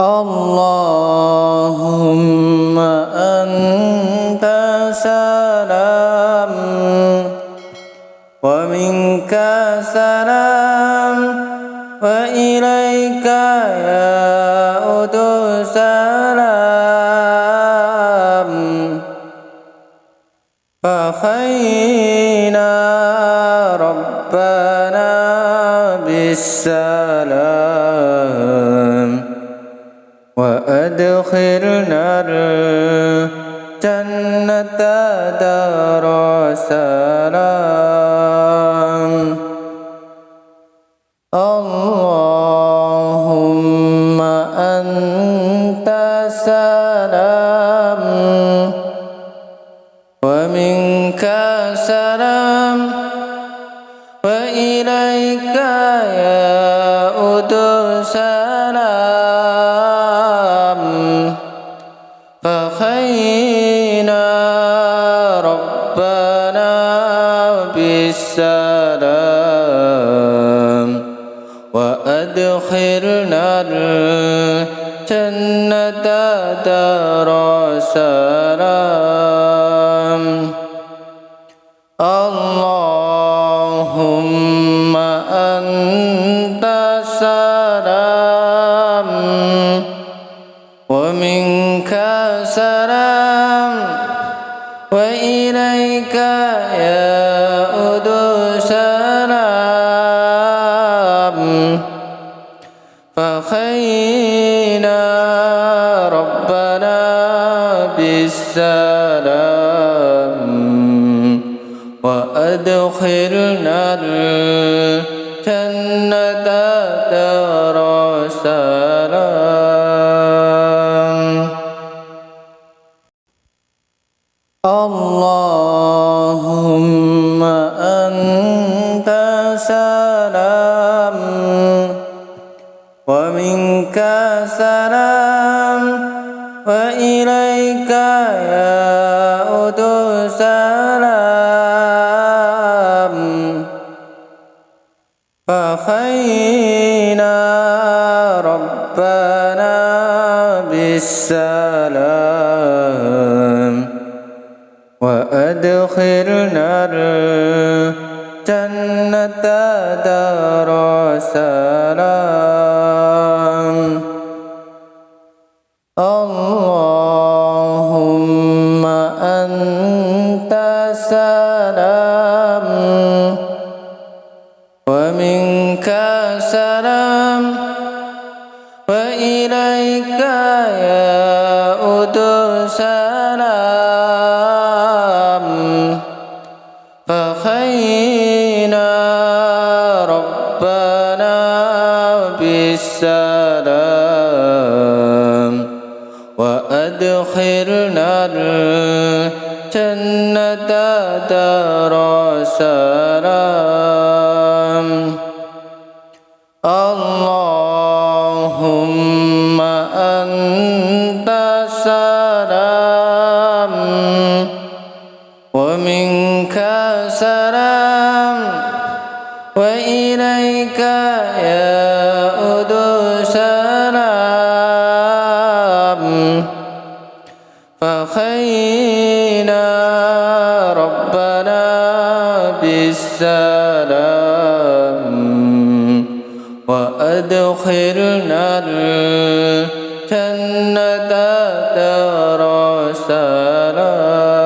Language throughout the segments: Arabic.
اللهم أنت سلام ومنك سلام وإليك يعود سلام. فخينا ربنا بالسلام. وأدخلنا الجنة دار سلام. اللهم أنت سلام. ومنك وأدخلنا الجنة دار سلام. اللهم أنت سلام ومنك سلام وإليك يعود فخينا ربنا بالسلام وأدخلنا الجنة دار سلام اللهم ومنك سلام وإليك يعود سلام فخينا ربنا بالسلام وأدخلنا الجنة دار سلام اللهم أنت سلام ومنك سلام وإليك يعود سلام فخينا وأدخلنا الجنة دار سلام. اللهم أنت سلام ومنك سلام وإليك يعود فخينا ربنا بالسلام وأدخلنا الجنة دار سلام.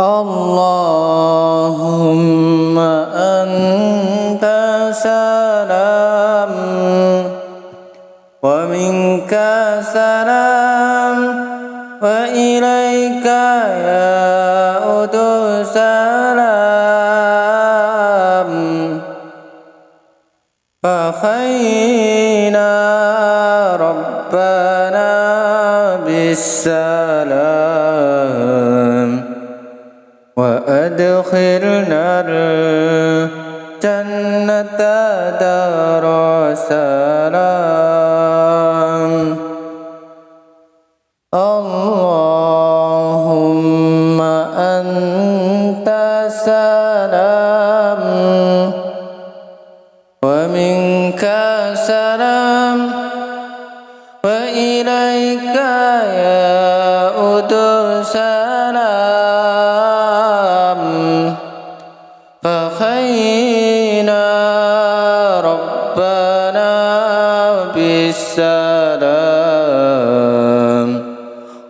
اللهم ومنك سلام وإليك يعود سلام. فخينا ربنا بالسلام وأدخلنا الجنة دار سلام. اللهم أنت سلام ومن منك السلام وإليك يعود السلام. فخينا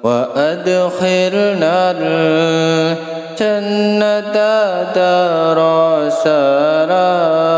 وأدخلنا الجنة دار سلام.